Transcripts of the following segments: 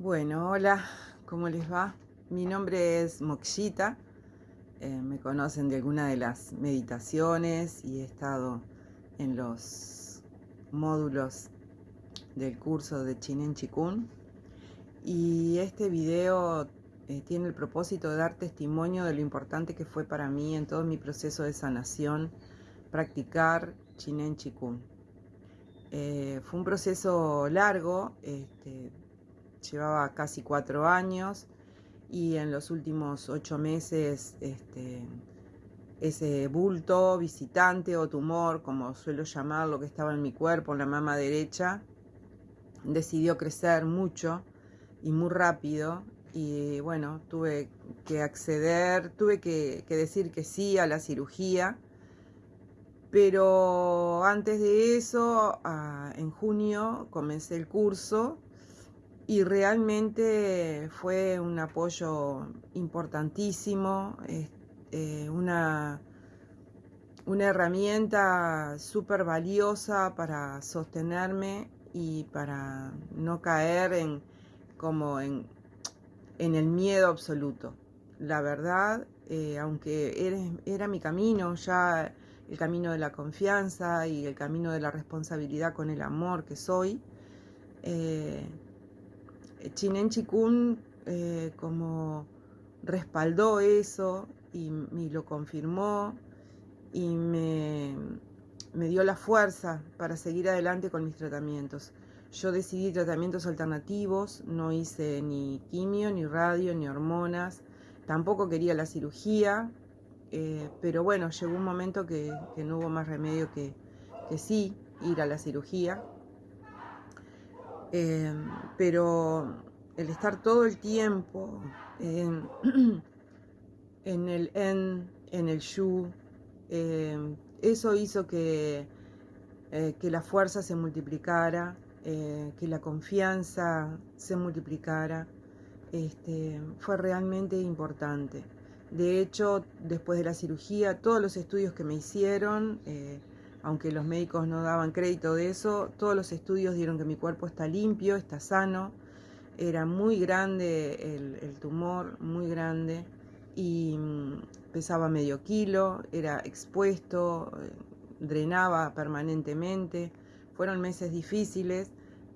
Bueno, hola, ¿cómo les va? Mi nombre es Mokshita. Eh, me conocen de alguna de las meditaciones y he estado en los módulos del curso de Chinen Chikun. Y este video eh, tiene el propósito de dar testimonio de lo importante que fue para mí en todo mi proceso de sanación practicar Chinen Chikun. Eh, fue un proceso largo, este, llevaba casi cuatro años y en los últimos ocho meses este, ese bulto, visitante o tumor, como suelo llamarlo, que estaba en mi cuerpo, en la mama derecha, decidió crecer mucho y muy rápido y bueno, tuve que acceder, tuve que, decir que sí a la cirugía, pero antes de eso, en junio, comencé el curso y realmente fue un apoyo importantísimo, eh, una, una herramienta súper valiosa para sostenerme y para no caer en como en, en el miedo absoluto. La verdad, eh, aunque era, mi camino, ya el camino de la confianza y el camino de la responsabilidad con el amor que soy, eh, Chinen Chikun eh, como respaldó eso y, lo confirmó y me, me dio la fuerza para seguir adelante con mis tratamientos. Yo decidí tratamientos alternativos, no hice ni quimio, ni radio, ni hormonas, tampoco quería la cirugía, eh, pero bueno, llegó un momento que, no hubo más remedio que, que sí ir a la cirugía. Eh, pero el estar todo el tiempo en, el en, en el yu, eh, eso hizo que, eh, que la fuerza se multiplicara, que la confianza se multiplicara. Este, fue realmente importante. De hecho, después de la cirugía, todos los estudios que me hicieron, aunque los médicos no daban crédito de eso, todos los estudios dieron que mi cuerpo está limpio, está sano, era muy grande el, tumor, muy grande, y mm, pesaba medio kilo, era expuesto, eh, drenaba permanentemente, fueron meses difíciles,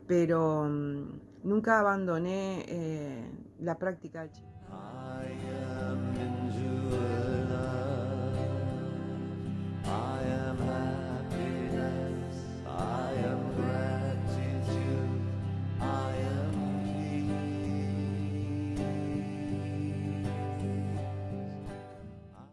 pero mm, nunca abandoné eh, la práctica.